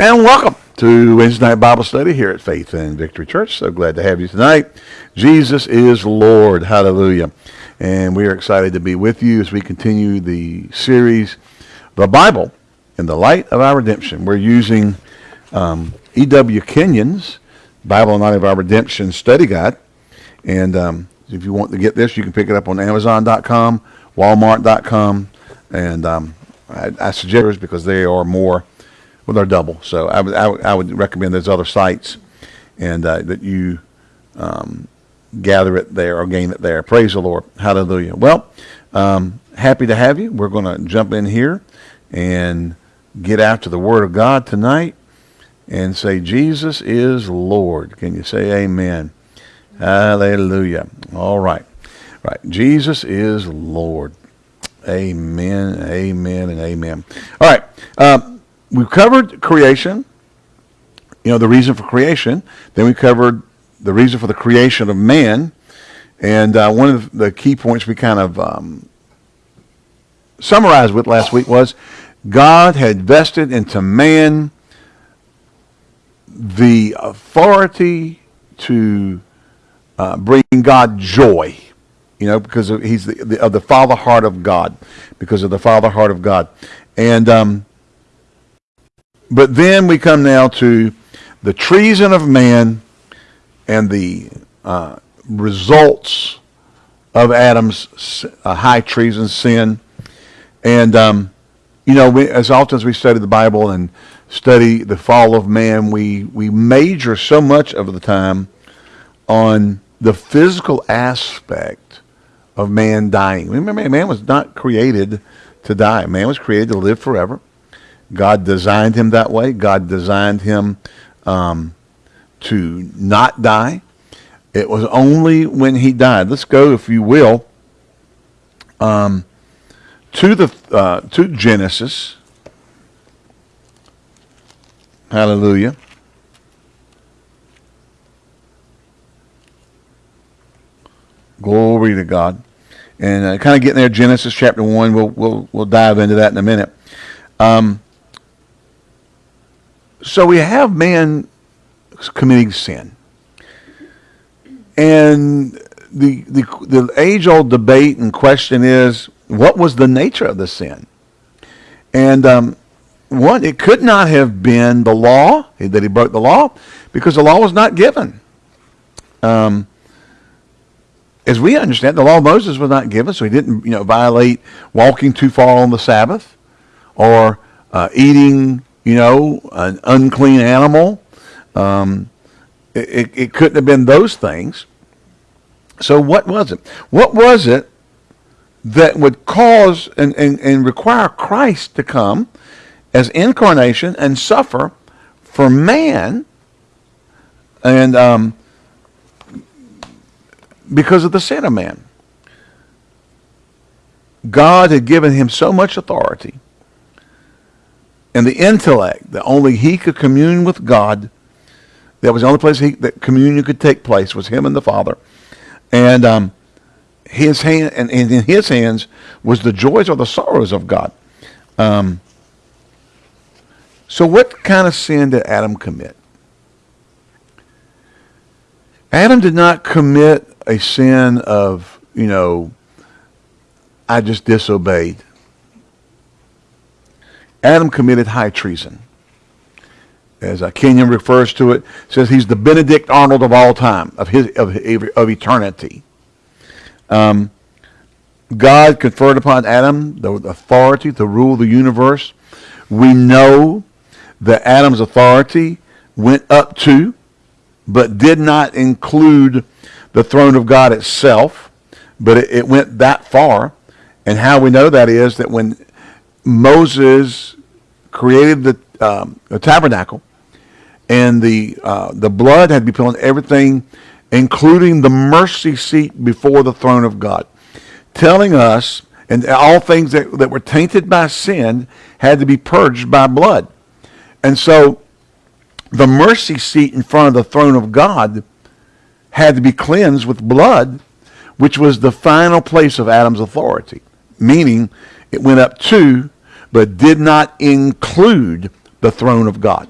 And welcome to Wednesday Night Bible Study here at Faith and Victory Church. So glad to have you tonight. Jesus is Lord. Hallelujah. And we are excited to be with you as we continue the series, The Bible in the Light of Our Redemption. We're using um, E.W. Kenyon's Bible in the Light of Our Redemption study guide. And um, if you want to get this, you can pick it up on Amazon.com, Walmart.com, and um, I, I suggest because they are more well, they're double. So I would, I would, recommend those other sites and uh, that you um, gather it there or gain it there. Praise the Lord. Hallelujah. Well, um, happy to have you. We're going to jump in here and get after the Word of God tonight and say, Jesus is Lord. Can you say amen? Hallelujah. All right. Right. Jesus is Lord. Amen, amen, and amen. All right. Um, we've covered creation, you know, the reason for creation. Then we covered the reason for the creation of man. And uh, one of the key points we kind of um, summarized with last week was God had vested into man the authority to uh, bring God joy, you know, because of, he's the, the, of the father heart of God, because of the father heart of God. And um, but then we come now to the treason of man and the uh, results of Adam's uh, high treason sin. And, um, you know, we, as often as we study the Bible and study the fall of man, we, we major so much of the time on the physical aspect of man dying. Remember, man was not created to die. Man was created to live forever. God designed him that way. God designed him um, to not die. It was only when he died. Let's go, if you will, um, to the uh, to Genesis. Hallelujah. Glory to God. And uh, kind of getting there, Genesis chapter one. We'll we'll we'll dive into that in a minute. Um, so we have man committing sin. And the, the, the age-old debate and question is, what was the nature of the sin? And um, one, it could not have been the law, that he broke the law, because the law was not given. Um, as we understand, the law of Moses was not given, so he didn't, you know, violate walking too far on the Sabbath or uh, eating you know, an unclean animal. Um, it, it couldn't have been those things. So what was it? What was it that would cause and, and, and require Christ to come as incarnation and suffer for man and um, because of the sin of man? God had given him so much authority and the intellect that only he could commune with God. That was the only place he, that communion could take place was him and the Father. And um, his hand and, and, in his hands was the joys or the sorrows of God. Um, so what kind of sin did Adam commit? Adam did not commit a sin of, you know, I just disobeyed. Adam committed high treason. As uh, Kenyon refers to it, says he's the Benedict Arnold of all time, of, his, of, of eternity. Um, God conferred upon Adam the authority to rule the universe. We know that Adam's authority went up to, but did not include the throne of God itself, but it, it went that far. And how we know that is that when Moses created the, um, the tabernacle, and the uh, the blood had to be put on everything, including the mercy seat before the throne of God, telling us and all things that, that were tainted by sin had to be purged by blood. And so the mercy seat in front of the throne of God had to be cleansed with blood, which was the final place of Adam's authority, meaning it went up to but did not include the throne of God.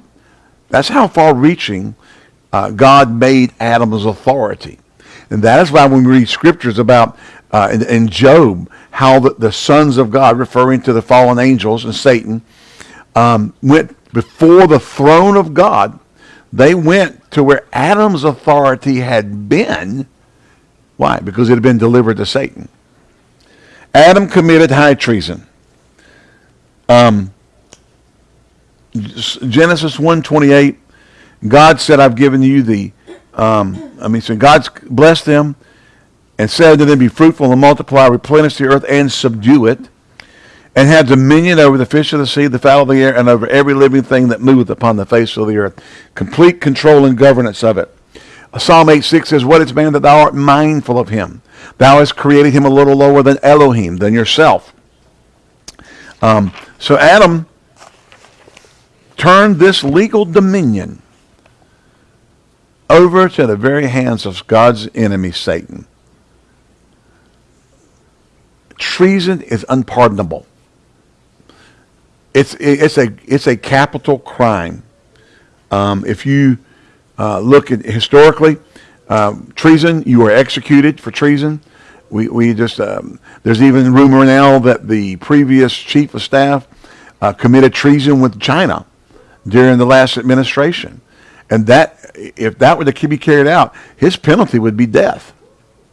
That's how far-reaching uh, God made Adam's authority. And that is why when we read scriptures about uh, in, in, Job, how the, the, sons of God, referring to the fallen angels and Satan, um, went before the throne of God. They went to where Adam's authority had been. Why? Because it had been delivered to Satan. Adam committed high treason. Um, Genesis 1.28, God said, I've given you the, um, I mean, so God's blessed them and said to them, be fruitful and multiply, replenish the earth and subdue it, and have dominion over the fish of the sea, the fowl of the air, and over every living thing that moveth upon the face of the earth. Complete control and governance of it. Psalm 8, 6 says, What is man that thou art mindful of him? Thou hast created him a little lower than Elohim, than yourself. Um, so Adam turned this legal dominion over to the very hands of God's enemy, Satan. Treason is unpardonable. It's, it's, a, it's a capital crime. Um, if you uh, look at historically, uh, treason, you are executed for treason. We, we just, um, there's even rumor now that the previous chief of staff uh, committed treason with China during the last administration. And that, if that were to be carried out, his penalty would be death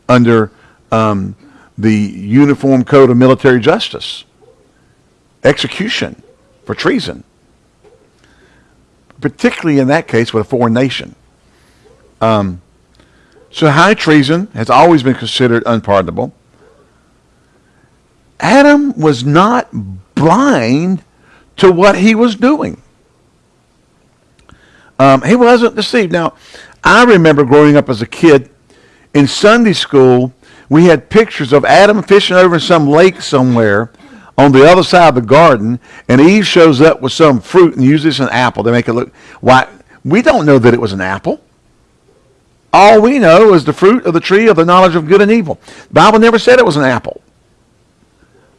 under um, the Uniform Code of Military Justice. Execution for treason. Particularly in that case with a foreign nation. Um, so high treason has always been considered unpardonable. Adam was not blind to what he was doing. Um, he wasn't deceived. Now, I remember growing up as a kid in Sunday school, we had pictures of Adam fishing over in some lake somewhere on the other side of the garden, and Eve shows up with some fruit, and it's an apple. They make it look, why? We don't know that it was an apple. All we know is the fruit of the tree of the knowledge of good and evil. The Bible never said it was an apple.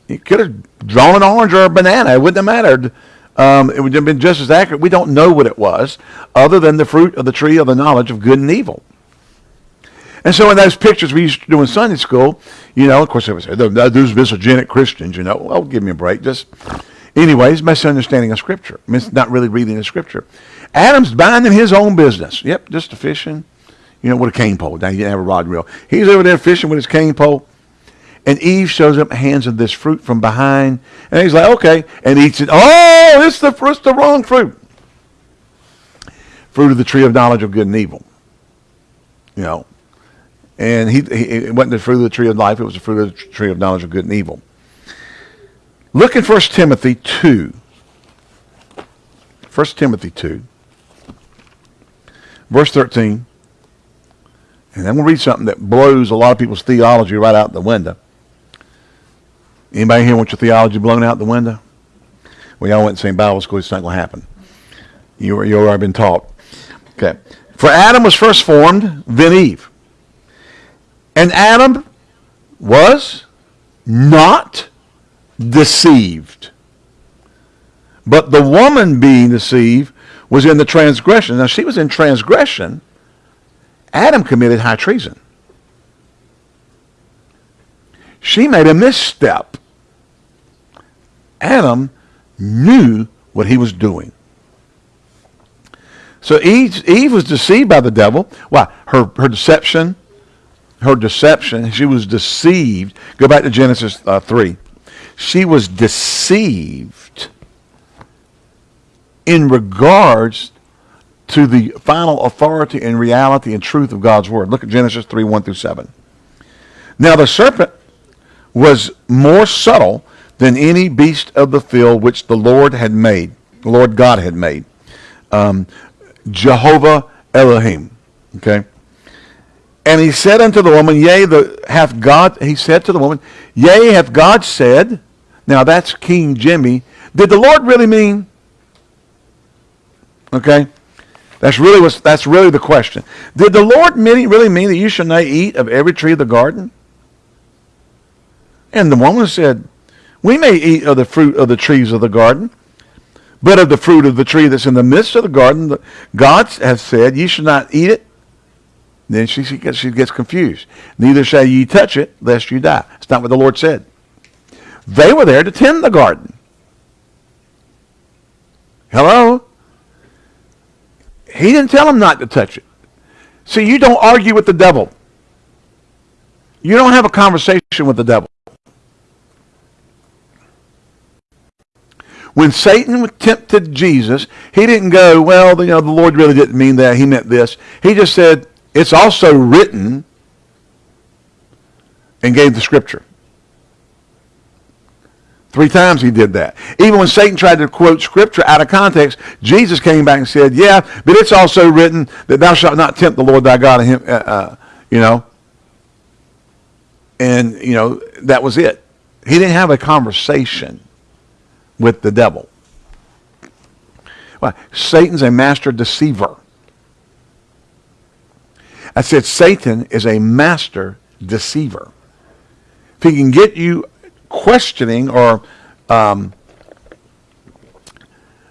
You could have drawn an orange or a banana. It wouldn't have mattered. Um, it would have been just as accurate. We don't know what it was, other than the fruit of the tree of the knowledge of good and evil. And so in those pictures we used to do in Sunday school, you know, of course, they would say, those misogenic Christians, you know. Well, give me a break. Just, anyways, misunderstanding of Scripture. It's not really reading the Scripture. Adam's minding his own business. Yep, just a fishing, you know, with a cane pole. Now, he didn't have a rod and reel. He's over there fishing with his cane pole. And Eve shows up, hands him this fruit from behind. And he's like, okay. And eats it. Oh, it's the, it's the wrong fruit. Fruit of the tree of knowledge of good and evil. You know. And he, he, it wasn't the fruit of the tree of life. It was the fruit of the tree of knowledge of good and evil. Look at 1 Timothy 2. 1 Timothy 2. Verse 13. And I'm going to read something that blows a lot of people's theology right out the window. Anybody here want your theology blown out the window? Well, y'all went to the Bible school. It's not going to happen. You, you already been taught. Okay. For Adam was first formed, then Eve. And Adam was not deceived. But the woman being deceived was in the transgression. Now, she was in transgression. Adam committed high treason. She made a misstep. Adam knew what he was doing. So Eve, Eve was deceived by the devil. Why? Her, her deception, her deception, she was deceived. Go back to Genesis uh, 3. She was deceived in regards to the final authority and reality and truth of God's word. Look at Genesis 3, 1 through 7. Now the serpent was more subtle than any beast of the field which the Lord had made, the Lord God had made. Um, Jehovah Elohim. Okay. And he said unto the woman, Yea, the, hath God, he said to the woman, Yea, hath God said, now that's King Jimmy. Did the Lord really mean? Okay. That's really what's, that's really the question. Did the Lord mean, really mean that you should not eat of every tree of the garden? And the woman said, We may eat of the fruit of the trees of the garden, But of the fruit of the tree that's in the midst of the garden, God has said, ye should not eat it. Then she, she, gets, she gets confused. Neither shall ye touch it, lest you die. It's not what the Lord said. They were there to tend the garden. Hello? He didn't tell him not to touch it. See, you don't argue with the devil. You don't have a conversation with the devil. When Satan tempted Jesus, he didn't go, well, you know, the Lord really didn't mean that. He meant this. He just said, it's also written and gave the scripture. Three times he did that. Even when Satan tried to quote scripture out of context, Jesus came back and said, yeah, but it's also written that thou shalt not tempt the Lord thy God, him, uh, uh, you know. And, you know, that was it. He didn't have a conversation with the devil. Why? Satan's a master deceiver. I said Satan is a master deceiver. If he can get you questioning or um,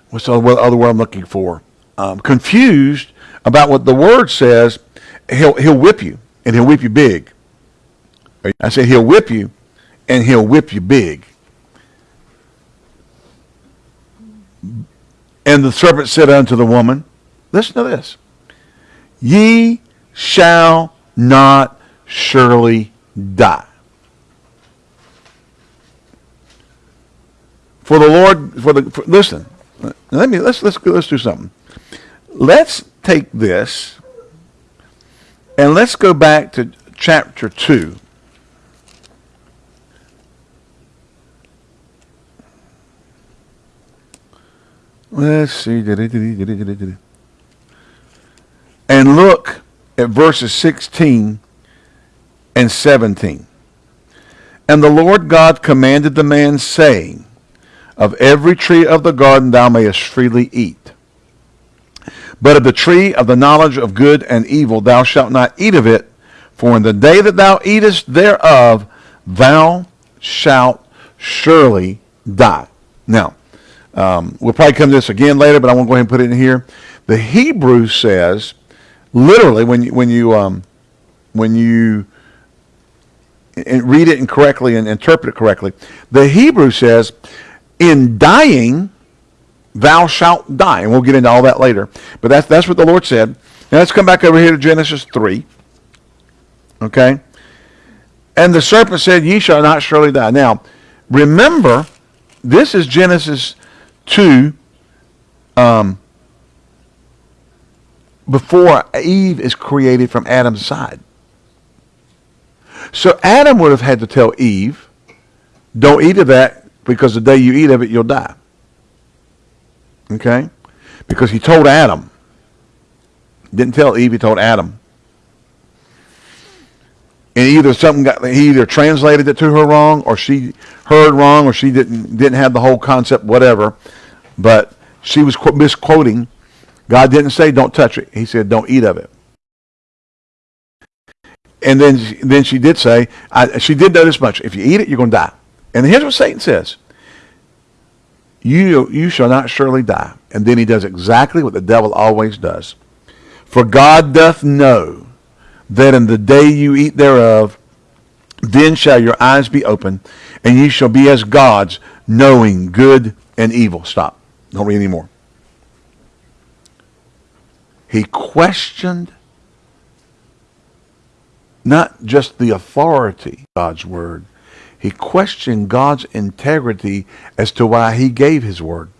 what's the other word I'm looking for? Um, confused about what the word says, he'll he'll whip you and he'll whip you big. I said he'll whip you and he'll whip you big. And the serpent said unto the woman, listen to this, ye shall not surely die. For the Lord, for the, for, listen, let me, let's, let's, let's do something. Let's take this and let's go back to chapter 2. Let's see. And look at verses 16 and 17. And the Lord God commanded the man, saying, Of every tree of the garden thou mayest freely eat. But of the tree of the knowledge of good and evil thou shalt not eat of it, for in the day that thou eatest thereof, thou shalt surely die. Now, um, we'll probably come to this again later, but I won't go ahead and put it in here. The Hebrew says, literally, when you, when you, um, when you read it incorrectly and interpret it correctly, the Hebrew says, in dying, thou shalt die. And we'll get into all that later. But that's, that's what the Lord said. Now let's come back over here to Genesis 3. Okay? And the serpent said, Ye shall not surely die. Now, remember, this is Genesis Two, um, before Eve is created from Adam's side. So Adam would have had to tell Eve, don't eat of that because the day you eat of it, you'll die. Okay? Because he told Adam. Didn't tell Eve, he told Adam. And either something got he either translated it to her wrong or she heard wrong or she didn't didn't have the whole concept, whatever. But she was misquoting. God didn't say don't touch it. He said don't eat of it. And then, then she did say, I, she did know this much. If you eat it, you're going to die. And here's what Satan says. You, you shall not surely die. And then he does exactly what the devil always does. For God doth know that in the day you eat thereof, then shall your eyes be open, and ye shall be as gods, knowing good and evil. Stop. Don't read anymore. He questioned not just the authority God's word. He questioned God's integrity as to why he gave his word.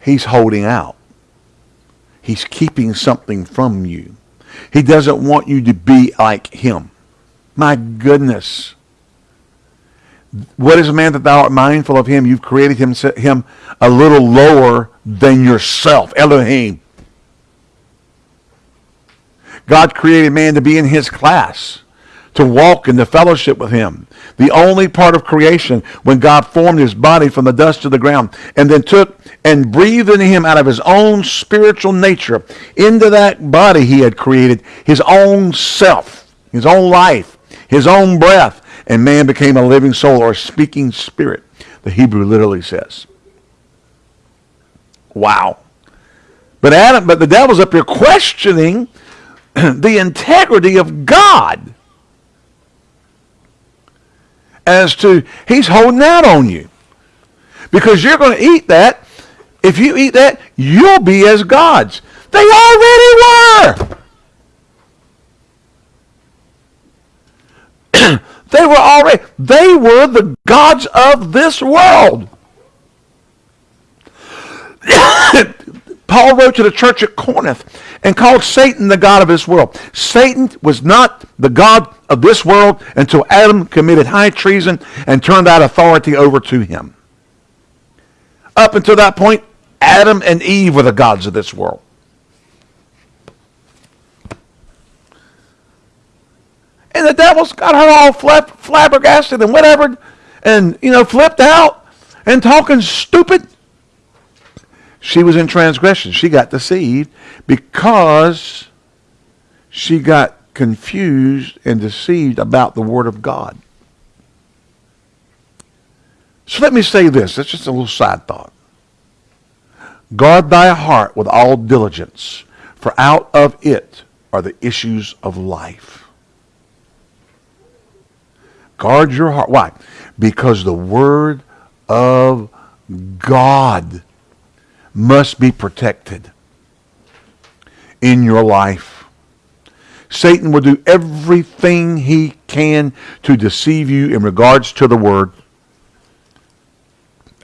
He's holding out. He's keeping something from you. He doesn't want you to be like him. My goodness. What is a man that thou art mindful of him? You've created him, him a little lower than yourself. Elohim. God created man to be in his class, to walk in the fellowship with him. The only part of creation when God formed his body from the dust of the ground and then took and breathed into him out of his own spiritual nature into that body he had created, his own self, his own life, his own breath and man became a living soul or a speaking spirit, the Hebrew literally says. Wow. But Adam, but the devil's up here questioning the integrity of God. As to he's holding out on you. Because you're going to eat that. If you eat that, you'll be as gods. They already were. they were already they were the gods of this world. Paul wrote to the church at Corinth and called Satan the God of this world. Satan was not the God of this world until Adam committed high treason and turned that authority over to him. Up until that point, Adam and Eve were the gods of this world. And the devil's got her all flab- flabbergasted and whatever, and, you know, flipped out and talking stupid. She was in transgression. She got deceived because she got confused and deceived about the Word of God. So let me say this. That's just a little side thought. Guard thy heart with all diligence, for out of it are the issues of life. Guard your heart. Why? Because the Word of God must be protected in your life. Satan will do everything he can to deceive you in regards to the word.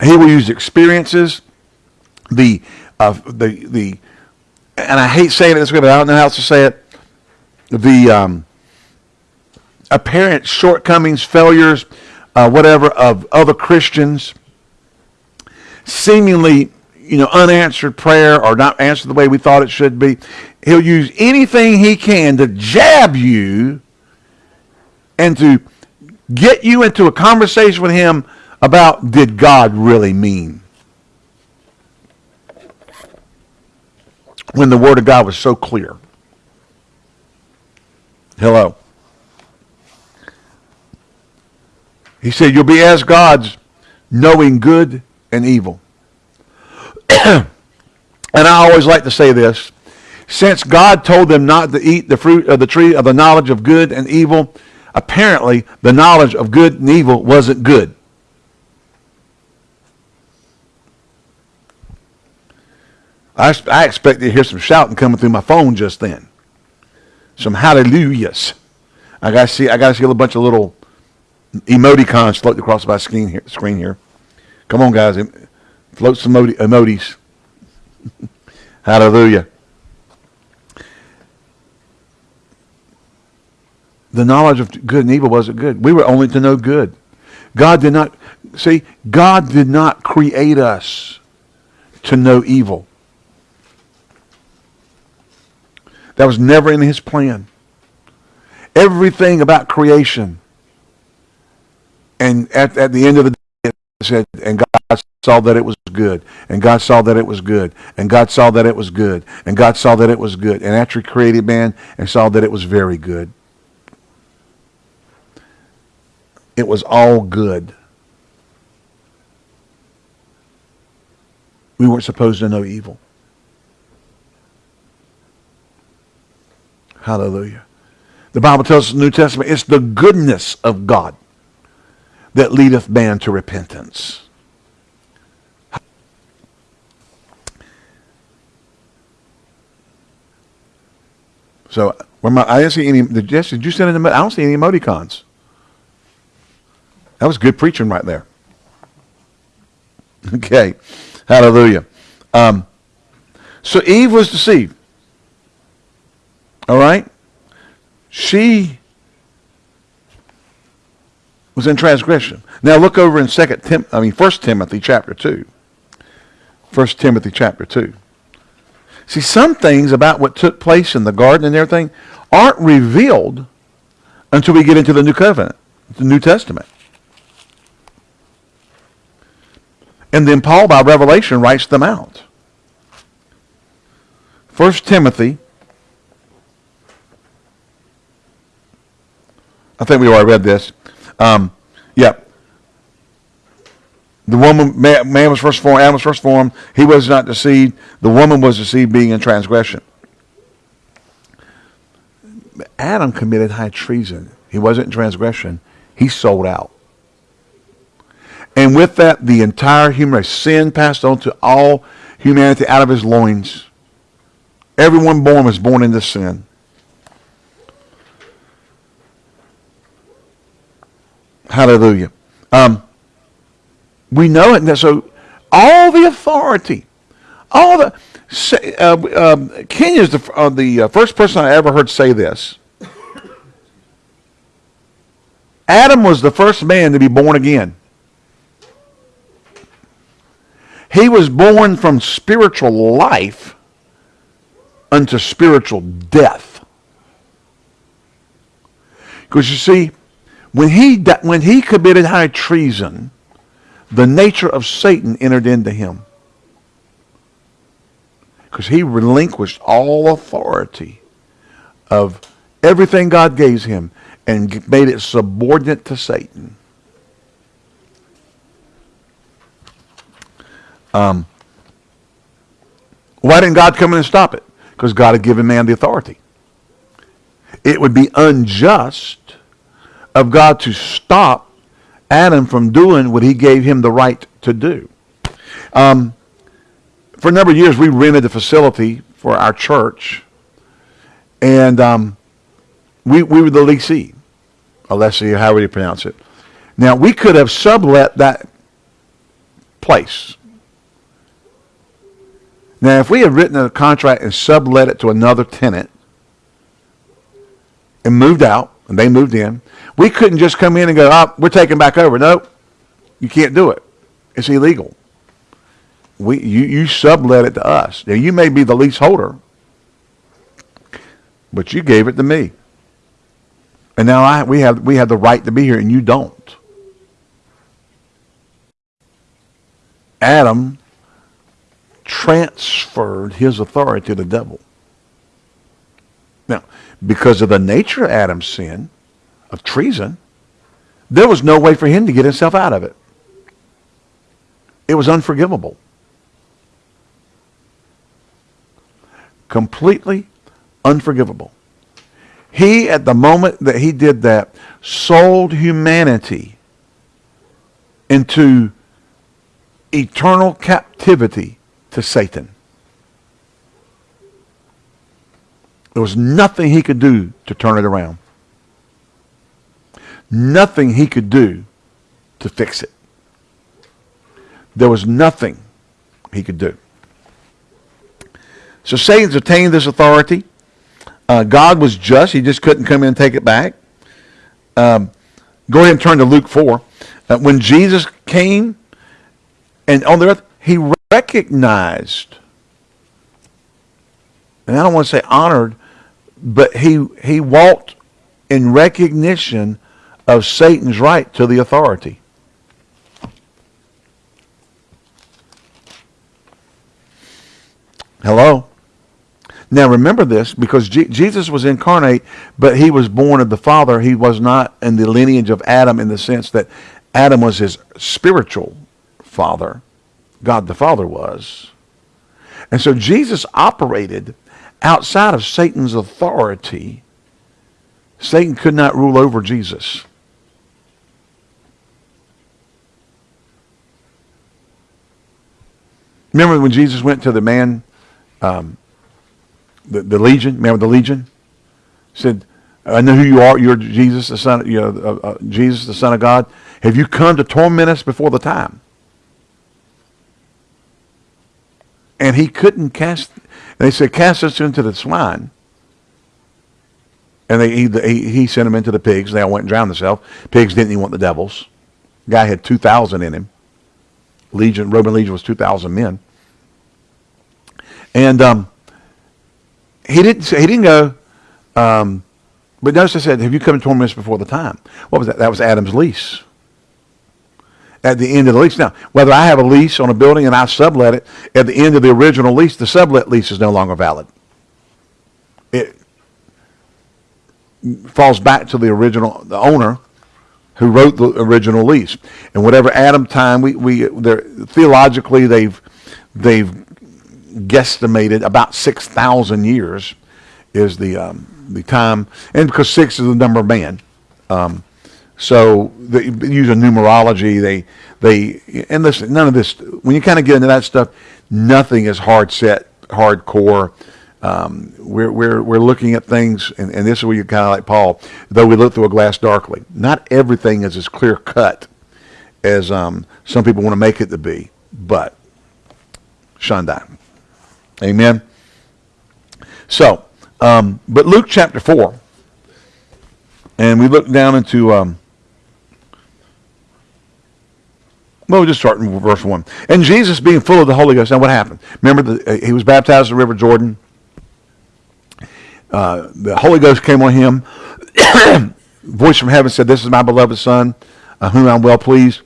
He will use experiences, the uh, the the, and I hate saying it this way, but I don't know how else to say it. The um, apparent shortcomings, failures, uh, whatever of other Christians, seemingly you know, unanswered prayer or not answered the way we thought it should be. He'll use anything he can to jab you and to get you into a conversation with him about did God really mean? When the word of God was so clear. Hello. He said, you'll be as gods knowing good and evil. and I always like to say this. Since God told them not to eat the fruit of the tree of the knowledge of good and evil, apparently the knowledge of good and evil wasn't good. I, I to hear some shouting coming through my phone just then. Some hallelujahs. I got to see. I got to see a bunch of little emoticons floating across my screen here. Screen here. Come on, guys. Float some emojis. Hallelujah. The knowledge of good and evil wasn't good. We were only to know good. God did not, see, God did not create us to know evil. That was never in his plan. Everything about creation. And at, at the end of the said, and God saw that it was good. And God saw that it was good. And God saw that it was good. And God saw that it was good. And after he created man and saw that it was very good. It was all good. We weren't supposed to know evil. Hallelujah. The Bible tells us in the New Testament it's the goodness of God that leadeth man to repentance. So where my, I didn't see any. Did, Jess, did you send any? I don't see any emoticons. That was good preaching right there. Okay, hallelujah. Um, so Eve was deceived. All right, she was in transgression. Now look over in Second Tim. I mean First Timothy chapter two. First Timothy chapter two. See, some things about what took place in the garden and everything aren't revealed until we get into the New Covenant, the New Testament. And then Paul, by revelation, writes them out. First Timothy. I think we already read this. Um, yeah. The woman, man, man was first formed, Adam was first formed. He was not deceived. The woman was deceived, being in transgression. Adam committed high treason. He wasn't in transgression. He sold out. And with that, the entire human race, sin passed on to all humanity out of his loins. Everyone born was born into sin. Hallelujah. Um, we know it. So all the authority, all the uh, um, is the, uh, the uh, first person I ever heard say this. Adam was the first man to be born again. He was born from spiritual life unto spiritual death. Because you see, when he, when he committed high treason, the nature of Satan entered into him. Because he relinquished all authority of everything God gave him and made it subordinate to Satan. Um, why didn't God come in and stop it? Because God had given man the authority. It would be unjust of God to stop Adam from doing what he gave him the right to do. Um, for a number of years, we rented the facility for our church, and um, we, we were the leasee, or lessee, however you pronounce it. Now, we could have sublet that place. Now, if we had written a contract and sublet it to another tenant and moved out, and they moved in, we couldn't just come in and go, oh, we're taking back over. No, you can't do it. It's illegal. We, you, you sublet it to us. Now, you may be the leaseholder, but you gave it to me. And now I, we, have, we have the right to be here, and you don't. Adam transferred his authority to the devil. Now, because of the nature of Adam's sin, of treason, there was no way for him to get himself out of it. It was unforgivable. Completely unforgivable. He, at the moment that he did that, sold humanity into eternal captivity to Satan. There was nothing he could do to turn it around. Nothing he could do to fix it. There was nothing he could do. So Satan's attained this authority. Uh, God was just. He just couldn't come in and take it back. Um, go ahead and turn to Luke 4. Uh, when Jesus came and on the earth, he recognized, and I don't want to say honored, but he, he walked in recognition of Satan's right to the authority. Hello? Now remember this, because G Jesus was incarnate, but he was born of the Father. He was not in the lineage of Adam in the sense that Adam was his spiritual father. God the Father was. And so Jesus operated outside of Satan's authority. Satan could not rule over Jesus. Remember when Jesus went to the man, um, the, the legion? man with the legion? Said, I know who you are. You're Jesus, the son. You know, uh, uh, Jesus, the Son of God. Have you come to torment us before the time? And he couldn't cast. They said, cast us into the swine. And they, he, he sent them into the pigs. They all went and drowned themselves. Pigs didn't even want the devils. Guy had 2,000 in him. Legion, Roman legion was 2,000 men. And um, he didn't say, he didn't go, um, but notice I said, have you come to torment us before the time? What was that? That was Adam's lease. At the end of the lease. Now, whether I have a lease on a building and I sublet it, at the end of the original lease, the sublet lease is no longer valid. It falls back to the original, the owner, who wrote the original lease. And whatever Adam time we we theologically they've they've guesstimated about six thousand years is the um, the time, and because six is the number of man. Um, so they use a numerology. They they and listen, none of this. When you kind of get into that stuff, nothing is hard set, hardcore. Um, we're, we're, we're looking at things, and, and this is where you kind of like Paul, though we look through a glass darkly. Not everything is as clear cut as um, some people want to make it to be, but Shandai. Amen. So, um, but Luke chapter 4, and we look down into, um, well, we'll just start in verse 1. And Jesus being full of the Holy Ghost, now what happened? Remember, the, uh, he was baptized in the river Jordan. Uh, the Holy Ghost came on him. Voice from heaven said, This is my beloved Son, uh, whom I'm well pleased.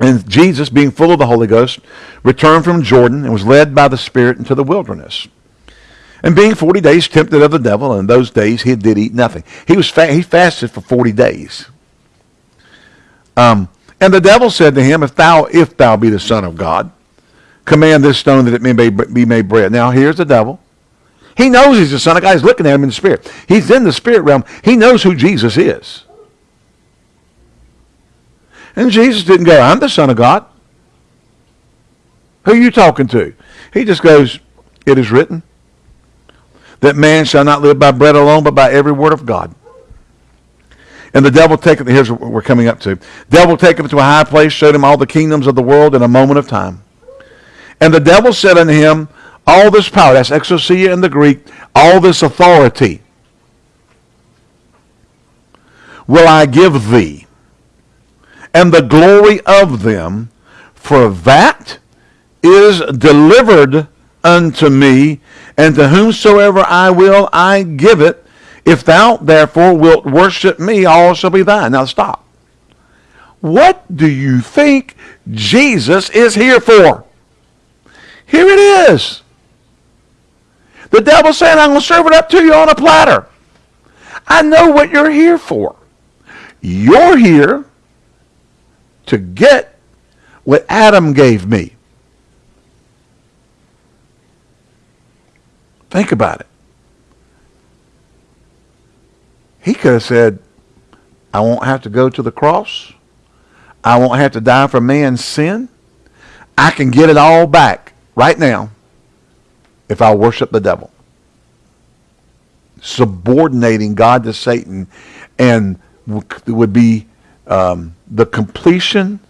And Jesus, being full of the Holy Ghost, returned from Jordan and was led by the Spirit into the wilderness. And being 40 days tempted of the devil, and in those days he did eat nothing. He was fa- he fasted for 40 days. Um, and the devil said to him, If thou if thou be the Son of God, command this stone that it may be made bread. Now here's the devil. He knows he's the Son of God. He's looking at him in the Spirit. He's in the Spirit realm. He knows who Jesus is. And Jesus didn't go, I'm the Son of God. Who are you talking to? He just goes, It is written that man shall not live by bread alone, but by every word of God. And the devil taketh, here's what we're coming up to. Devil taketh him to a high place, showed him all the kingdoms of the world in a moment of time. And the devil said unto him, all this power, that's exousia in the Greek, all this authority will I give thee, and the glory of them, for that is delivered unto me, and to whomsoever I will I give it. If thou therefore wilt worship me, all shall be thine. Now stop. What do you think Jesus is here for? Here it is. The devil's saying, I'm going to serve it up to you on a platter. I know what you're here for. You're here to get what Adam gave me. Think about it. He could have said, I won't have to go to the cross. I won't have to die for man's sin. I can get it all back right now if I worship the devil. Subordinating God to Satan and would be um, the completion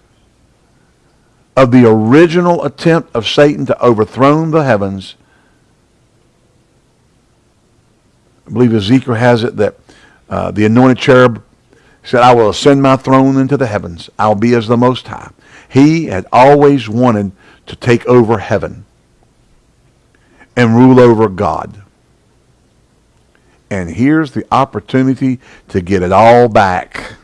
of the original attempt of Satan to overthrow the heavens. I believe Ezekiel has it that uh, the anointed cherub said, I will ascend my throne into the heavens. I'll be as the Most High. He had always wanted to take over heaven and rule over God. And here's the opportunity to get it all back.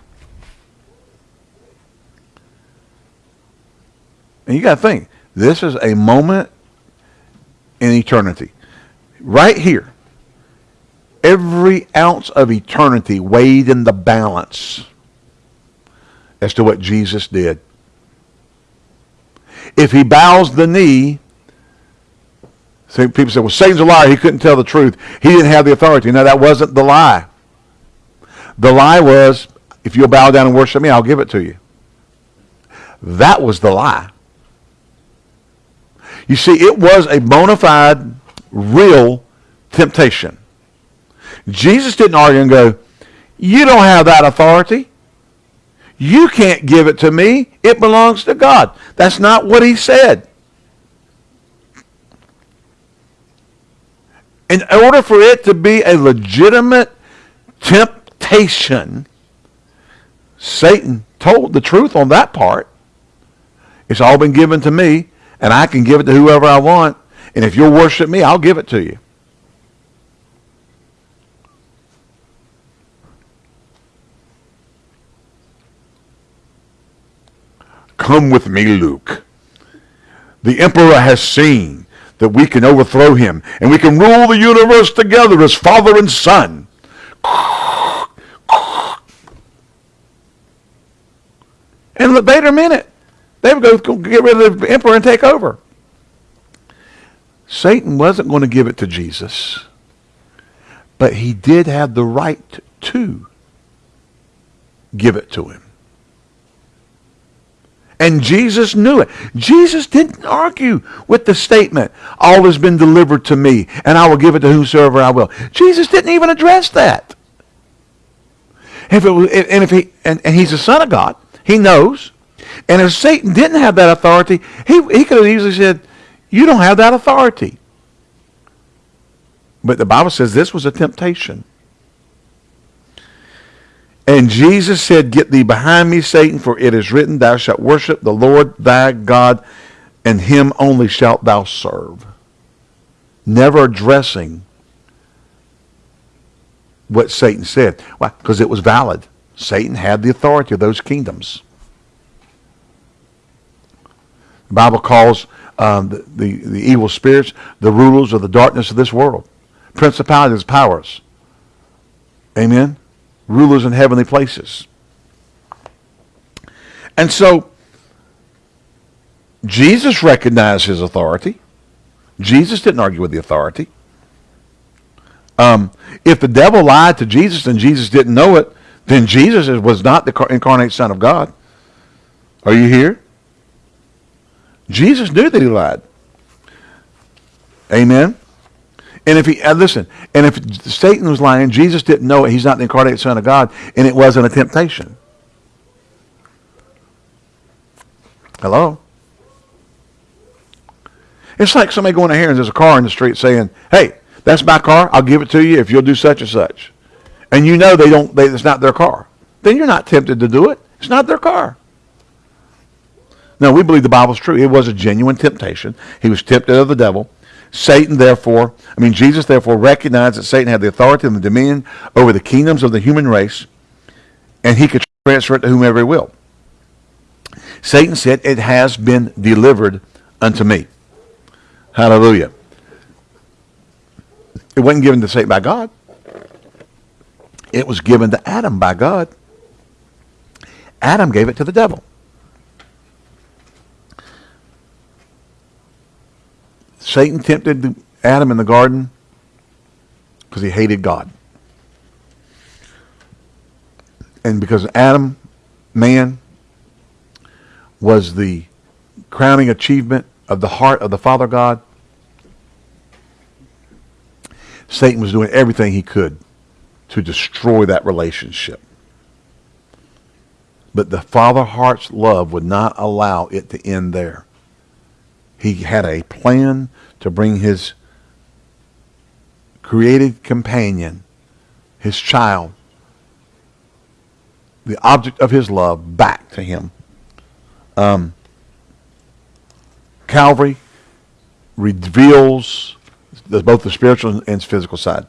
And you got to think, this is a moment in eternity. Right here. Every ounce of eternity weighed in the balance as to what Jesus did. If he bows the knee, people say, well, Satan's a liar. He couldn't tell the truth. He didn't have the authority. No, that wasn't the lie. The lie was, if you'll bow down and worship me, I'll give it to you. That was the lie. You see, it was a bona fide, real temptation. Jesus didn't argue and go, you don't have that authority. You can't give it to me. It belongs to God. That's not what he said. in order for it to be a legitimate temptation, Satan told the truth on that part. It's all been given to me, and I can give it to whoever I want. And if you'll worship me, I'll give it to you. Come with me, Luke. The emperor has seen that we can overthrow him and we can rule the universe together as father and son. wouldn't let Vader in. They would go get rid of the emperor and take over. Satan wasn't going to give it to Jesus, but he did have the right to give it to him. And Jesus knew it. Jesus didn't argue with the statement, all has been delivered to me, and I will give it to whosoever I will. Jesus didn't even address that. If it was, and if he and, and he's the son of God, he knows. And if Satan didn't have that authority, he, he could have easily said, you don't have that authority. But the Bible says this was a temptation. And Jesus said, Get thee behind me, Satan, for it is written, Thou shalt worship the Lord thy God, and him only shalt thou serve. Never addressing what Satan said. Why? Because it was valid. Satan had the authority of those kingdoms. The Bible calls um, the, the, the evil spirits the rulers of the darkness of this world. Principalities, powers. Amen? Rulers in heavenly places. And so Jesus recognized his authority. Jesus didn't argue with the authority. Um, if the devil lied to Jesus and Jesus didn't know it, then Jesus was not the incarnate Son of God. Are you here? Jesus knew that he lied. Amen. And if he, uh, listen, and if Satan was lying, Jesus didn't know it. He's not the incarnate Son of God, and it wasn't a temptation. Hello? It's like somebody going to here and there's a car in the street saying, hey, that's my car. I'll give it to you if you'll do such and such. And you know they don't, they, it's not their car. Then you're not tempted to do it. It's not their car. No, we believe the Bible's true. It was a genuine temptation. He was tempted of the devil. Satan, therefore, I mean, Jesus, therefore, recognized that Satan had the authority and the dominion over the kingdoms of the human race, and he could transfer it to whomever he will. Satan said, It has been delivered unto me. Hallelujah. It wasn't given to Satan by God. It was given to Adam by God. Adam gave it to the devil. Satan tempted Adam in the garden because he hated God. And because Adam, man, was the crowning achievement of the heart of the Father God, Satan was doing everything he could to destroy that relationship. But the Father heart's love would not allow it to end there. He had a plan to bring his created companion, his child, the object of his love, back to him. Um, Calvary reveals the, both the spiritual and physical side.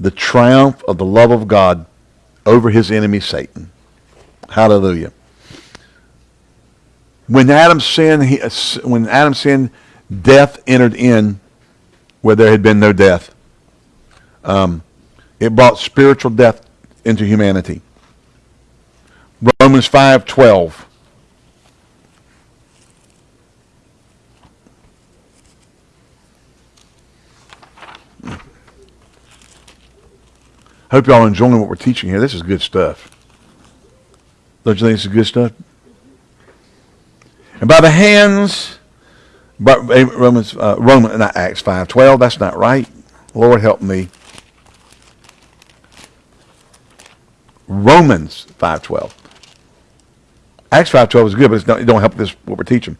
The triumph of the love of God over his enemy Satan. Hallelujah. When Adam sinned, he, when Adam sinned, death entered in where there had been no death. Um, it brought spiritual death into humanity. Romans 5:12. Hope y'all enjoying what we're teaching here. This is good stuff. Don't you think this is good stuff? And by the hands, Romans, uh, Roman, not Acts five twelve. That's not right. Lord help me. Romans five twelve. Acts five twelve is good, but not, it don't help this what we're teaching.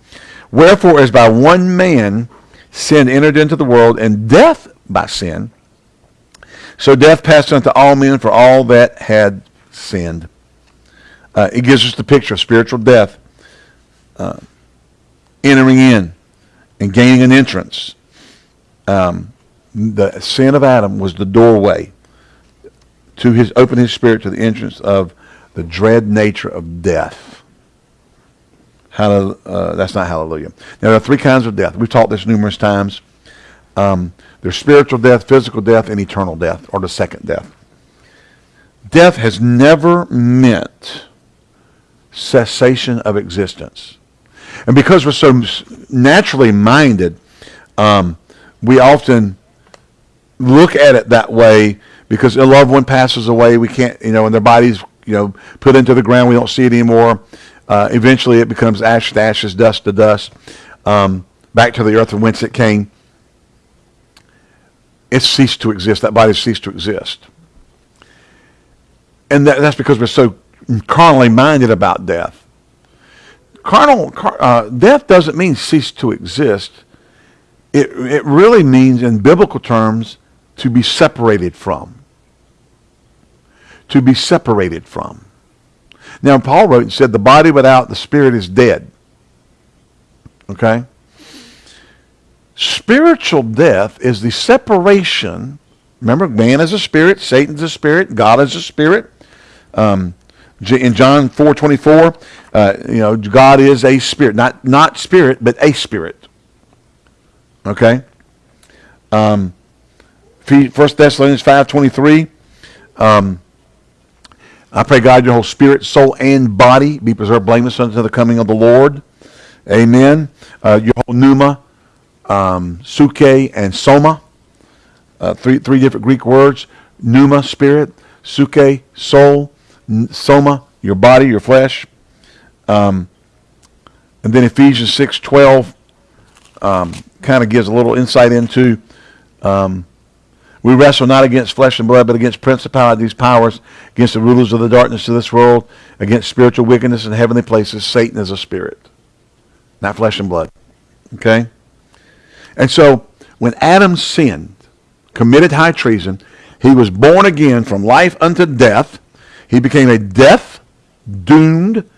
Wherefore, as by one man sin entered into the world, and death by sin, so death passed unto all men for all that had sinned. Uh, it gives us the picture of spiritual death uh, entering in and gaining an entrance. Um, the sin of Adam was the doorway to his open his spirit to the entrance of the dread nature of death. Hallelujah. Uh, that's not hallelujah. Now, there are three kinds of death. We've taught this numerous times. Um, there's spiritual death, physical death, and eternal death, or the second death. Death has never meant cessation of existence. And because we're so naturally minded, um, we often look at it that way because a loved one passes away. We can't, you know, and their body's, you know, put into the ground. We don't see it anymore. Uh, eventually, it becomes ash to ashes, dust to dust, um, back to the earth from whence it came. It ceased to exist. That body ceased to exist. And that, that's because we're so carnally minded about death. Carnal car, uh, death doesn't mean cease to exist. It, it really means, in biblical terms, to be separated from. To be separated from. Now, Paul wrote and said, the body without the spirit is dead. Okay? Spiritual death is the separation. Remember, man is a spirit, Satan's a spirit, God is a spirit. Um, in John 4:24, uh, you know, God is a spirit, not not spirit, but a spirit. Okay. Um, First Thessalonians 5:23. Um, I pray God your whole spirit, soul, and body be preserved blameless unto the coming of the Lord. Amen. Uh, your whole pneuma, um, psuche, and soma. Uh, three three different Greek words: pneuma, spirit, psuche, soul, soma, your body, your flesh. Um, and then Ephesians 6.12 um, kind of gives a little insight into um, we wrestle not against flesh and blood, but against principalities, powers, against the rulers of the darkness of this world, against spiritual wickedness in heavenly places. Satan is a spirit, not flesh and blood. Okay? And so when Adam sinned, committed high treason, he was born again from life unto death he became a death, doomed,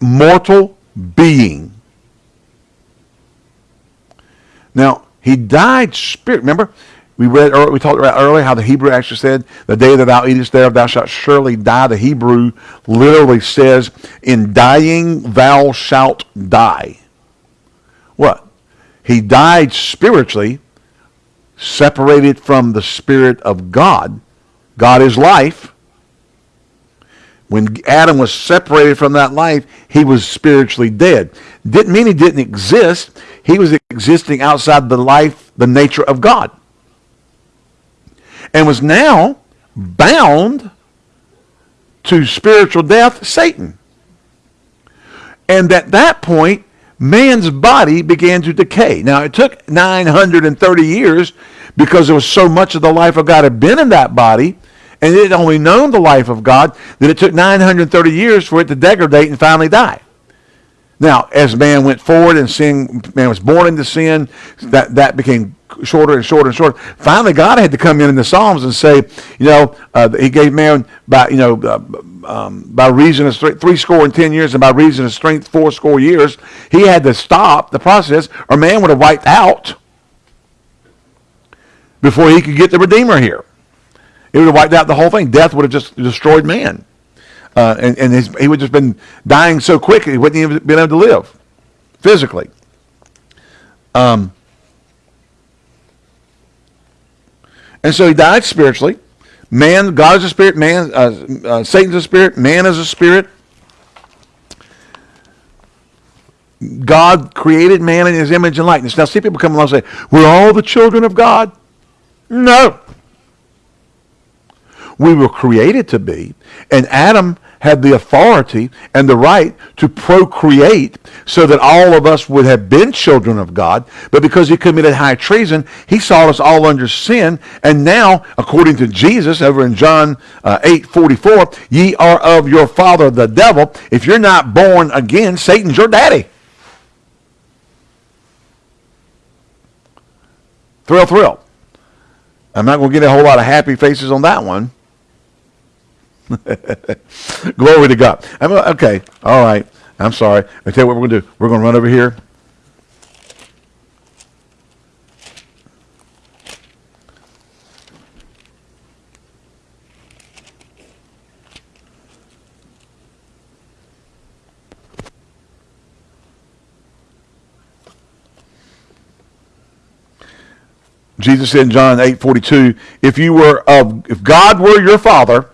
mortal being. Now, he died spirit. Remember, we read, we talked about earlier how the Hebrew actually said, the day that thou eatest thereof, thou shalt surely die. The Hebrew literally says, in dying, thou shalt die. What? He died spiritually, separated from the Spirit of God. God is life. When Adam was separated from that life, he was spiritually dead. Didn't mean he didn't exist. He was existing outside the life, the nature of God. And was now bound to spiritual death, Satan. And at that point, man's body began to decay. Now, it took 930 years because there was so much of the life of God had been in that body and it had only known the life of God that it took 930 years for it to degrade and finally die. Now, as man went forward and sin, man was born into sin, that, that became shorter and shorter and shorter. Finally, God had to come in in the Psalms and say, you know, uh, he gave man by, you know, uh, um, by reason of three score and ten years, and by reason of strength, four score years. He had to stop the process, or man would have wiped out before he could get the Redeemer here. It would have wiped out the whole thing. Death would have just destroyed man. Uh, and and his, he would have just been dying so quick he wouldn't even been able to live physically. Um, and so he died spiritually. Man, God is a spirit. Man, uh, uh, Satan's a spirit. Man is a spirit. God created man in his image and likeness. Now, see people come along and say, we're all the children of God. No we were created to be. And Adam had the authority and the right to procreate so that all of us would have been children of God. But because he committed high treason, he saw us all under sin. And now, according to Jesus over in John uh, 8, 44, ye are of your father the devil. If you're not born again, Satan's your daddy. Thrill, thrill. I'm not going to get a whole lot of happy faces on that one. Glory to God. I'm, okay, all right. I'm sorry. I tell you what we're going to do. We're going to run over here. Jesus said in John 8, 42, if you were of, if God were your father,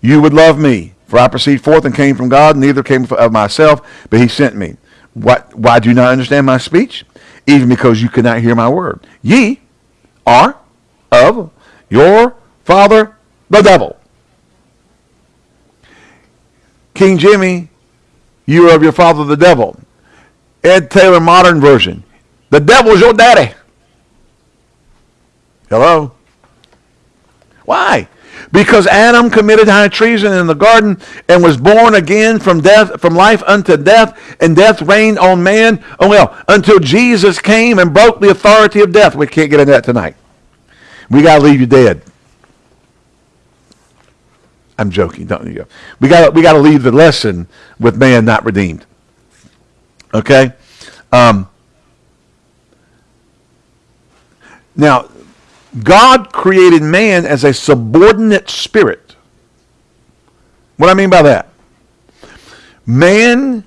you would love me, For I proceed forth and came from God, neither came of myself, but he sent me. What, why do you not understand my speech? Even because you cannot hear my word. Ye are of your father, the devil. King Jimmy, you are of your father, the devil. Ed Taylor Modern Version, the devil's your daddy. Hello? Why? Because Adam committed high treason in the garden and was born again from death, from life unto death, and death reigned on man. Oh well, until Jesus came and broke the authority of death. We can't get into that tonight. We got to leave you dead. I'm joking, don't you? We gotta we got to leave the lesson with man not redeemed. Okay. Um, now, God created man as a subordinate spirit. What I mean by that? Man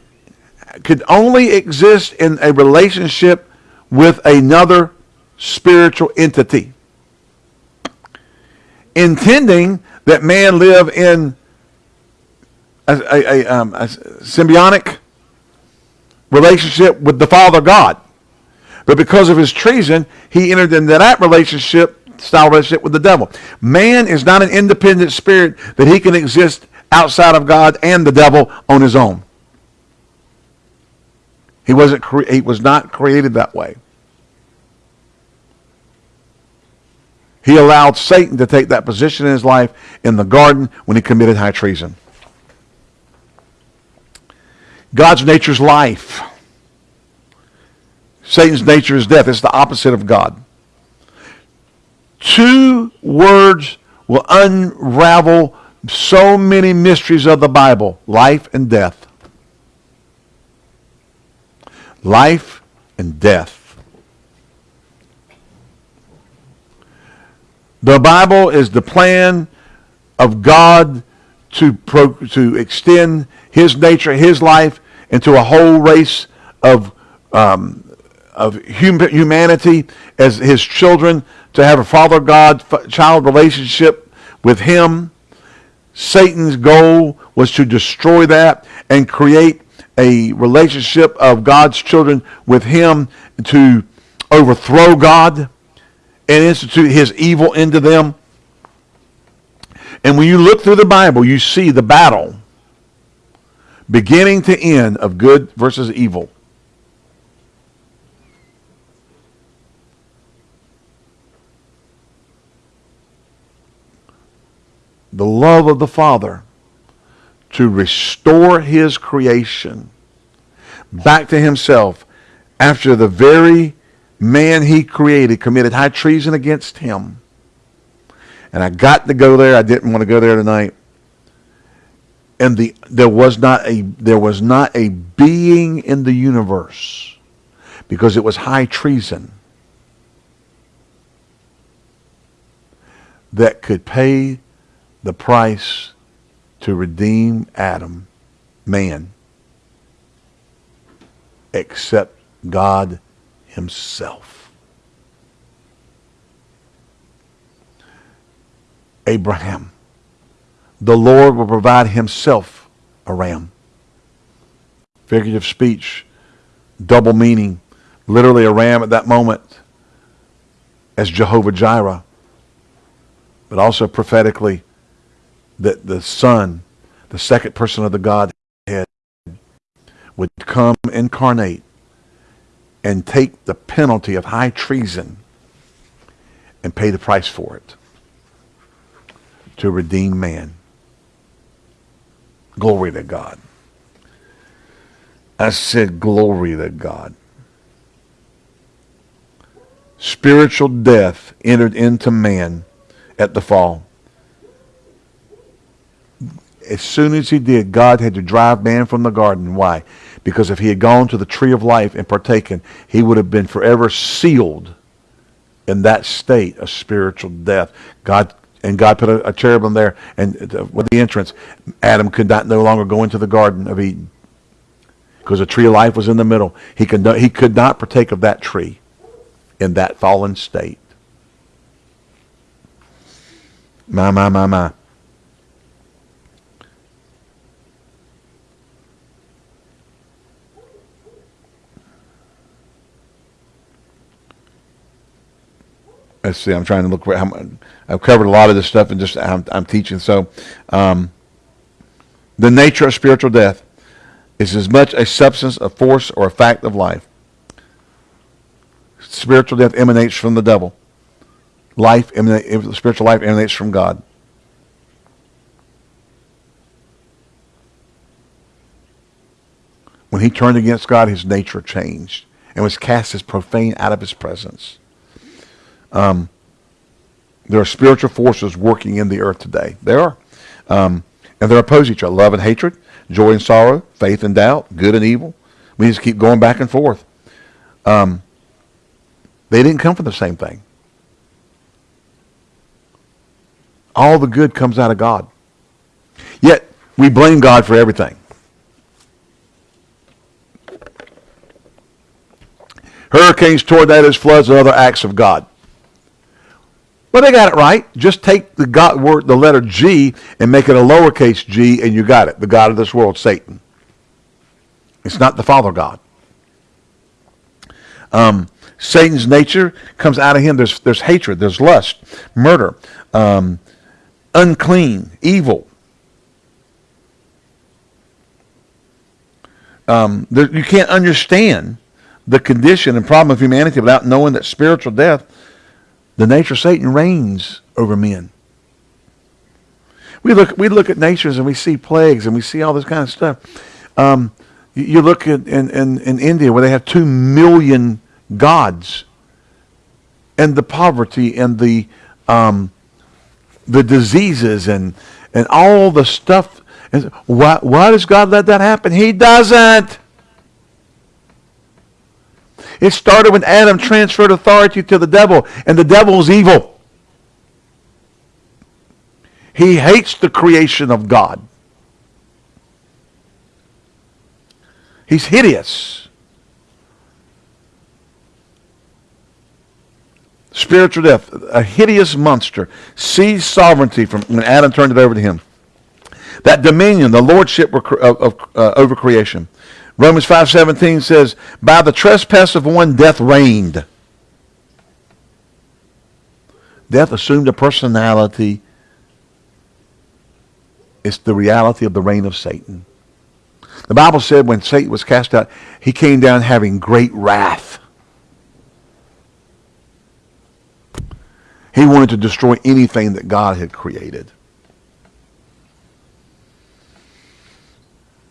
could only exist in a relationship with another spiritual entity. Intending that man live in a, a, a, um, a symbiotic relationship with the Father God. But because of his treason, he entered into that relationship, style relationship with the devil. Man is not an independent spirit that he can exist outside of God and the devil on his own. He wasn't he was not created that way. He allowed Satan to take that position in his life in the garden when he committed high treason. God's nature is life. Satan's nature is death. It's the opposite of God. Two words will unravel so many mysteries of the Bible life and death. Life and death. The Bible is the plan of God to, pro, to extend his nature, his life into a whole race of um, of hum- humanity as his children to have a father God child relationship with him. Satan's goal was to destroy that and create a relationship of God's children with him to overthrow God and institute his evil into them. And when you look through the Bible, you see the battle beginning to end of good versus evil. The love of the Father to restore his creation back to himself after the very man he created committed high treason against him. And I got to go there. I didn't want to go there tonight. And the there was not a there was not a being in the universe because it was high treason that could pay the price to redeem Adam, man, except God himself. Abraham, the Lord will provide himself a ram. Figurative speech, double meaning, literally a ram at that moment as Jehovah Jireh, but also prophetically that the Son, the second person of the Godhead, would come incarnate and take the penalty of high treason and pay the price for it to redeem man. Glory to God. I said, glory to God. Spiritual death entered into man at the fall as soon as he did, God had to drive man from the garden. Why? Because if he had gone to the tree of life and partaken, he would have been forever sealed in that state of spiritual death. God and God put a, a cherubim there, and uh, with the entrance, Adam could not no longer go into the Garden of Eden because the tree of life was in the middle. He could not, he could not partake of that tree in that fallen state. My, my, my, my. Let's see. I'm trying to look. How, I've covered a lot of this stuff and just I'm, I'm teaching. So, um, the nature of spiritual death is as much a substance, a force, or a fact of life. Spiritual death emanates from the devil. Life, emanate, spiritual life emanates from God. When he turned against God, his nature changed and was cast as profane out of his presence. Um, there are spiritual forces working in the earth today. There are. Um, and they oppose each other. Love and hatred, joy and sorrow, faith and doubt, good and evil. We just keep going back and forth. Um, they didn't come from the same thing. All the good comes out of God. Yet, we blame God for everything. Hurricanes, tornadoes, floods, and other acts of God. Well, they got it right. Just take the God word, the letter G, and make it a lowercase g, and you got it. The God of this world, Satan. It's not the Father God. Um, Satan's nature comes out of him. There's, there's hatred, there's lust, murder, um, unclean, evil. Um, there, you can't understand the condition and problem of humanity without knowing that spiritual death, the nature of Satan reigns over men. We look, we look at natures and we see plagues and we see all this kind of stuff. Um, you, look at in, in, in India where they have two million gods and the poverty and the um, the diseases and and all the stuff. Why, why does God let that happen? He doesn't. It started when Adam transferred authority to the devil, and the devil is evil. He hates the creation of God. He's hideous. Spiritual death, a hideous monster, seized sovereignty from when Adam turned it over to him. That dominion, the lordship of, of, uh, over creation. Romans 5.17 says, By the trespass of one, death reigned. Death assumed a personality. It's the reality of the reign of Satan. The Bible said when Satan was cast out, he came down having great wrath. He wanted to destroy anything that God had created.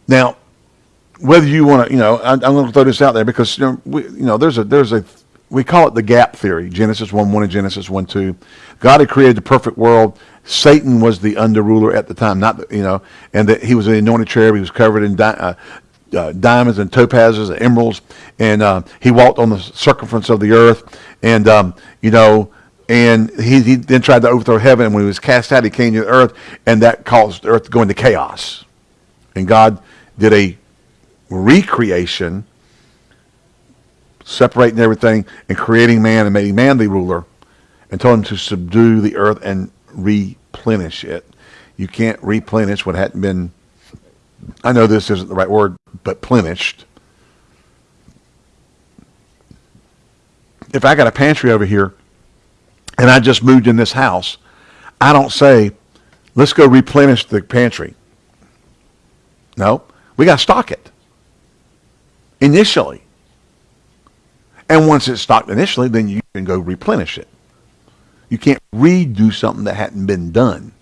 Now, whether you want to, you know, I, am going to throw this out there because you know, we, you know, there's a there's a we call it the gap theory. Genesis one one and Genesis one two. God had created the perfect world. Satan was the under ruler at the time, not you know, and that he was an anointed cherub. He was covered in di- uh, uh, diamonds and topazes and emeralds, and uh, he walked on the circumference of the earth, and um, you know and he, he then tried to overthrow heaven. And when he was cast out, he came to the earth, and that caused the earth to go into chaos. And God did a recreation, separating everything and creating man and making man the ruler, and told him to subdue the earth and replenish it. You can't replenish what hadn't been, I know this isn't the right word, but plenished. If I got a pantry over here and I just moved in this house, I don't say, let's go replenish the pantry. No, we got to stock it initially. And once it's stocked initially, then you can go replenish it. You can't redo something that hadn't been done.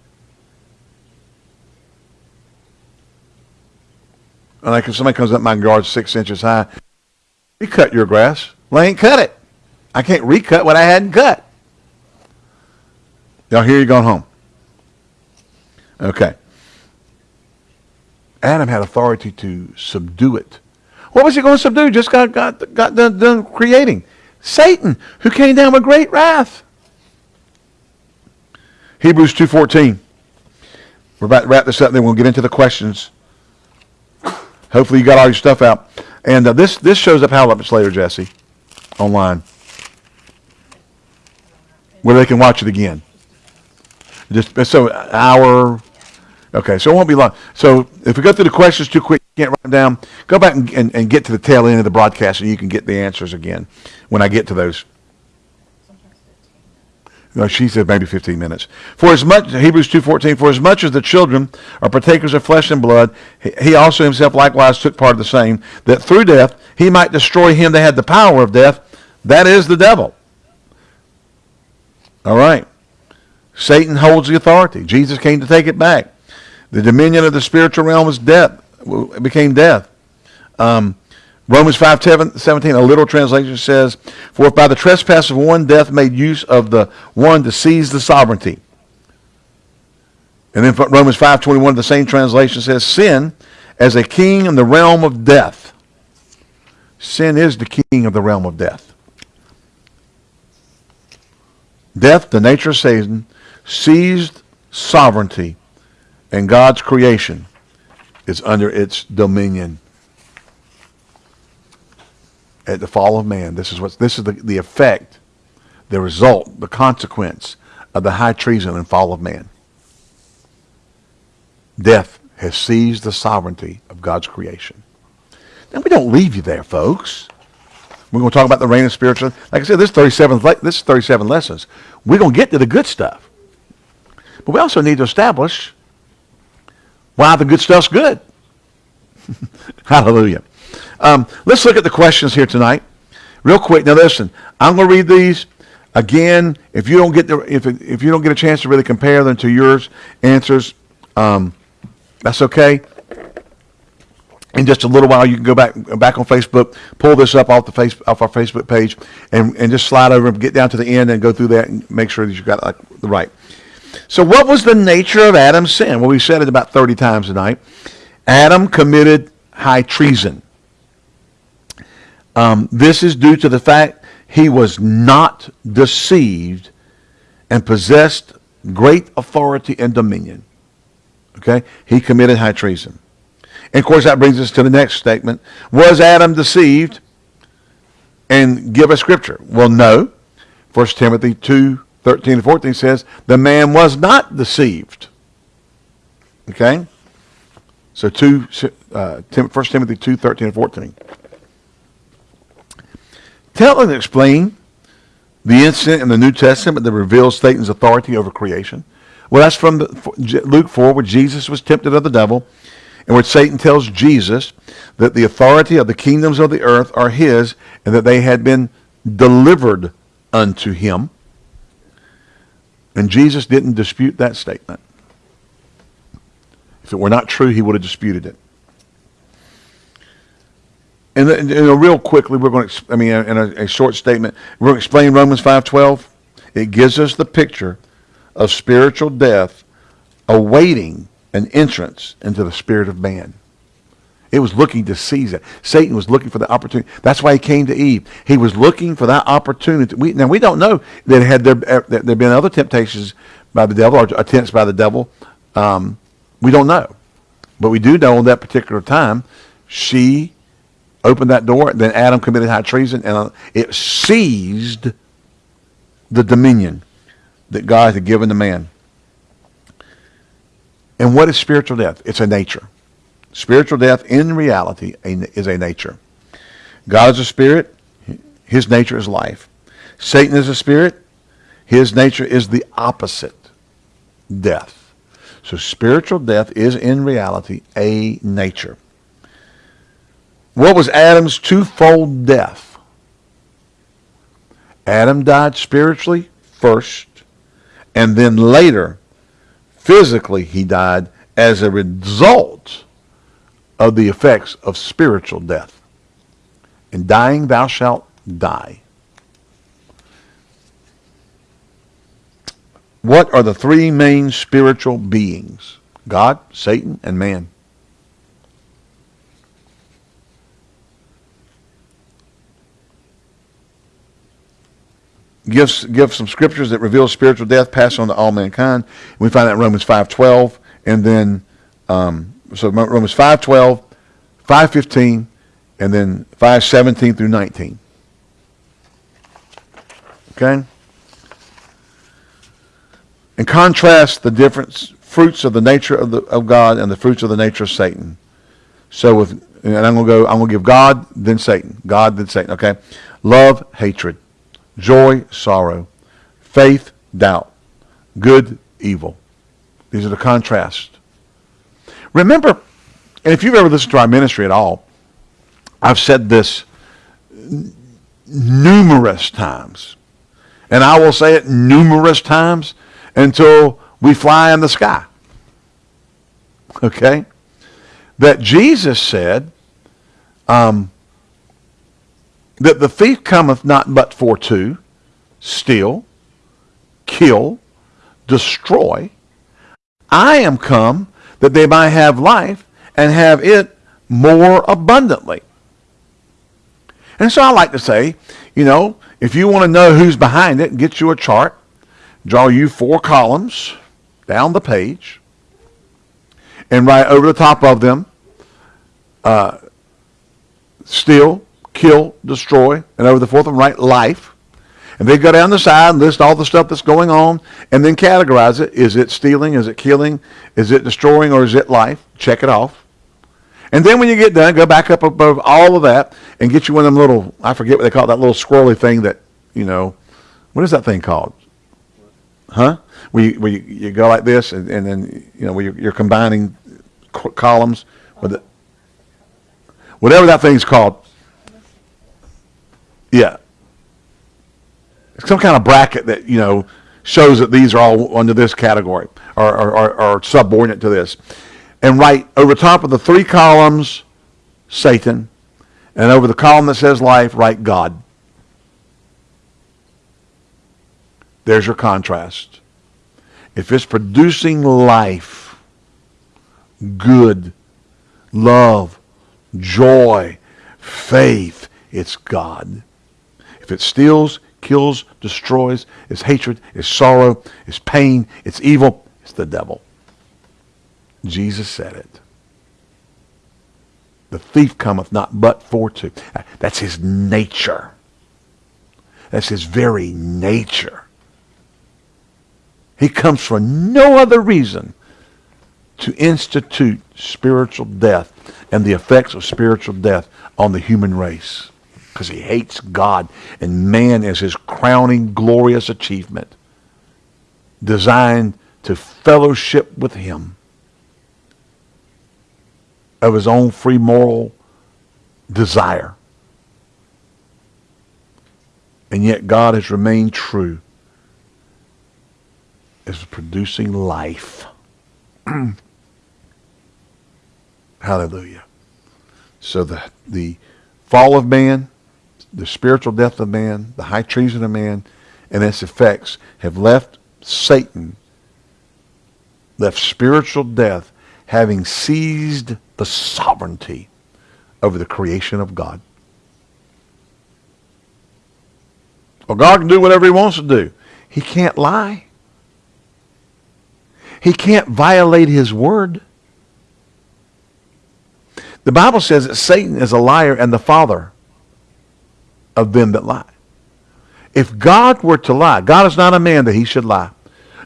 And like if somebody comes up my yard six inches high, you cut your grass. Well, I ain't cut it. I can't recut what I hadn't cut. Y'all hear you going home? Okay. Adam had authority to subdue it. What was he going to subdue? Just got, got, got done, done creating. Satan, who came down with great wrath. Hebrews 2.14. We're about to wrap this up, then we'll get into the questions. Hopefully you got all your stuff out. And uh, this, this shows up how much later, Jesse, online, where they can watch it again. Just so hour. Okay, so it won't be long. So if we go through the questions too quick, you can't write them down. Go back and, and, and get to the tail end of the broadcast, and you can get the answers again when I get to those. No, she said maybe 15 minutes. For as much, Hebrews 2.14, for as much as the children are partakers of flesh and blood, he also himself likewise took part of the same, that through death he might destroy him that had the power of death, that is the devil. All right. Satan holds the authority. Jesus came to take it back. The dominion of the spiritual realm was death. It became death. Um, Romans 5, 17, a literal translation says, For if by the trespass of one death made use of the one to seize the sovereignty. And then Romans 5, 21, the same translation says, Sin as a king in the realm of death. Sin is the king of the realm of death. Death, the nature of Satan, seized sovereignty, and God's creation is under its dominion. At the fall of man, this is what this is the, the effect, the result, the consequence of the high treason and fall of man. Death has seized the sovereignty of God's creation. Now we don't leave you there, folks. We're going to talk about the reign of spiritual. Like I said, this 37 this is 37 lessons. We're going to get to the good stuff. But we also need to establish why the good stuff's good. Hallelujah. Um, let's look at the questions here tonight. Real quick. Now listen, I'm going to read these again. If you don't get the if if you don't get a chance to really compare them to yours answers, um, that's okay in just a little while, you can go back back on Facebook, pull this up off the face off our Facebook page, and, and just slide over and get down to the end and go through that and make sure that you got like the right. So, what was the nature of Adam's sin? Well, we said it about thirty times tonight. Adam committed high treason. Um, this is due to the fact he was not deceived and possessed great authority and dominion. Okay, he committed high treason. And of course, that brings us to the next statement. Was Adam deceived? And give a scripture. Well, no. 1 Timothy 2, 13 and 14 says, the man was not deceived. Okay? So 2, uh, 1 Timothy 2, 13 and 14. Tell and explain the incident in the New Testament that reveals Satan's authority over creation. Well, that's from Luke 4, where Jesus was tempted of the devil in which Satan tells Jesus that the authority of the kingdoms of the earth are his and that they had been delivered unto him. And Jesus didn't dispute that statement. If it were not true, he would have disputed it. And, and, and real quickly, we're going to, I mean, in a, a short statement, we're going to explain Romans 5.12. It gives us the picture of spiritual death awaiting an entrance into the spirit of man. It was looking to seize it. Satan was looking for the opportunity. That's why he came to Eve. He was looking for that opportunity. We, now, we don't know that had there, uh, that there been other temptations by the devil or attempts by the devil. Um, we don't know. But we do know on that particular time, she opened that door. Then Adam committed high treason, and uh, it seized the dominion that God had given to man. And what is spiritual death? It's a nature. Spiritual death in reality is a nature. God is a spirit. His nature is life. Satan is a spirit. His nature is the opposite, death. So spiritual death is in reality a nature. What was Adam's twofold death? Adam died spiritually first, and then later Physically, he died as a result of the effects of spiritual death. In dying, thou shalt die. What are the three main spiritual beings? God, Satan, and man. gives give some scriptures that reveal spiritual death passed on to all mankind. We find that in Romans 5.12 and then um, so Romans 5.12, 5.15, and then 5.17 through 19. Okay? And contrast the different fruits of the nature of, the, of God and the fruits of the nature of Satan. So with, and I'm going to go, I'm going to give God, then Satan. God, then Satan. Okay? Love, hatred joy, sorrow, faith, doubt. Good, evil. These are the contrasts. Remember, and if you've ever listened to our ministry at all, I've said this numerous times. And I will say it numerous times until we fly in the sky. Okay? That Jesus said um, that the thief cometh not but for to steal, kill, destroy. I am come that they might have life and have it more abundantly. And so I like to say, you know, if you want to know who's behind it, get you a chart, draw you four columns down the page, and write over the top of them, uh, steal, kill, destroy, and over the fourth one write life. And they go down the side and list all the stuff that's going on and then categorize it. Is it stealing? Is it killing? Is it destroying? Or is it life? Check it off. And then when you get done, go back up above all of that and get you one of them little, I forget what they call it, that little squirrely thing that, you know, what is that thing called? Huh? Where you, where you, you go like this and, and then, you know, where you're, you're combining columns with it. Whatever that thing's called. Yeah. Some kind of bracket that, you know, shows that these are all under this category or, or subordinate to this and write over top of the three columns Satan, and over the column that says life, write God. There's your contrast. If it's producing life, good, love, joy, faith, it's God. If it steals, kills, destroys, it's hatred, it's sorrow, it's pain, it's evil, it's the devil. Jesus said it. The thief cometh not but for to. That's his nature. That's his very nature. He comes for no other reason to institute spiritual death and the effects of spiritual death on the human race because he hates God and man is his crowning glorious achievement designed to fellowship with him of his own free moral desire. And yet God has remained true as producing life. Hallelujah. So the, the fall of man, the spiritual death of man, the high treason of man, and its effects have left Satan, left spiritual death, having seized the sovereignty over the creation of God. Well, God can do whatever he wants to do. He can't lie. He can't violate his word. The Bible says that Satan is a liar and the father of them that lie. If God were to lie, God is not a man that he should lie,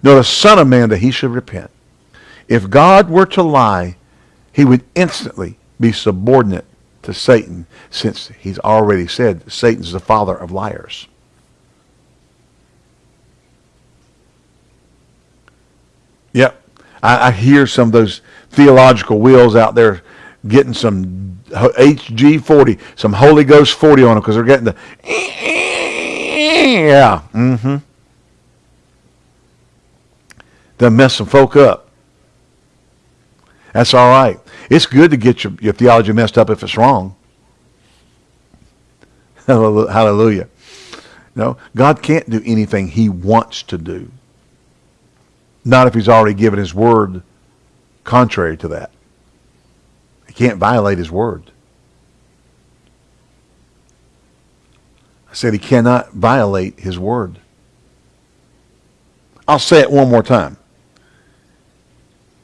nor the son of man that he should repent. If God were to lie, he would instantly be subordinate to Satan since he's already said Satan's the father of liars. Yep. I, I hear some of those theological wheels out there getting some HG40, some Holy Ghost 40 on them because they're getting the yeah. Mm-hmm. They mess some folk up. That's all right. It's good to get your, your theology messed up if it's wrong. Hallelujah. No, God can't do anything he wants to do. Not if he's already given his word contrary to that. He can't violate his word. I said he cannot violate his word. I'll say it one more time.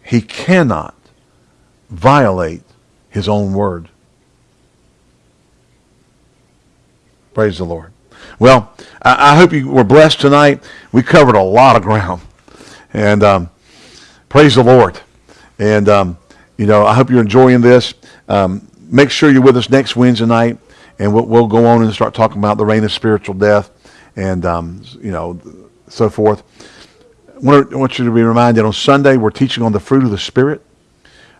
He cannot violate his own word. Praise the Lord. Well, I, I, hope you were blessed tonight. We covered a lot of ground. And um, praise the Lord. And, um, you know, I hope you're enjoying this. Um, make sure you're with us next Wednesday night. And we'll, we'll, go on and start talking about the reign of spiritual death. And, um, you know, so forth. I want, you to be reminded on Sunday we're teaching on the fruit of the Spirit.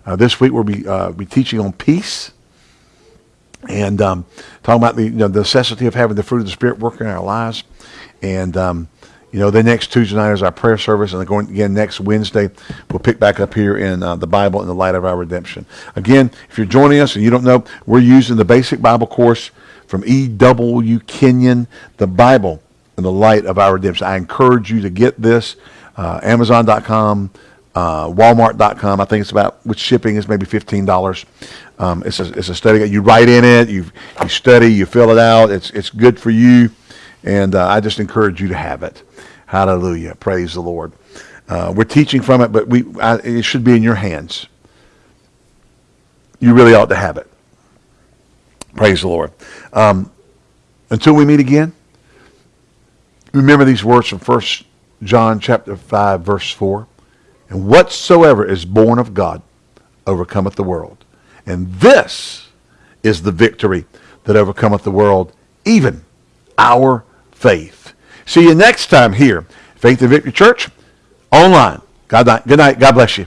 Uh, this week we'll be, uh, be teaching on peace and um, talking about the, you know, the necessity of having the fruit of the Spirit working in our lives. And, um, you know, the next Tuesday night is our prayer service, and going again next Wednesday, we'll pick back up here in uh, the Bible in the light of our redemption. Again, if you're joining us and you don't know, we're using the basic Bible course from E.W. Kenyon, the Bible in the light of our redemption. I encourage you to get this, uh, Amazon.com, uh, Walmart.com. I think it's about with shipping is maybe fifteen dollars. Um, it's a it's a study. You write in it, you you study, you fill it out. It's it's good for you, and uh, I just encourage you to have it. Hallelujah! Praise the Lord. Uh, we're teaching from it, but we I, it should be in your hands. You really ought to have it. Praise the Lord. Um, until we meet again, remember these words from First John chapter five, verse four. And whatsoever is born of God overcometh the world. And this is the victory that overcometh the world, even our faith. See you next time here, Faith and Victory Church, online. God, good night. God bless you.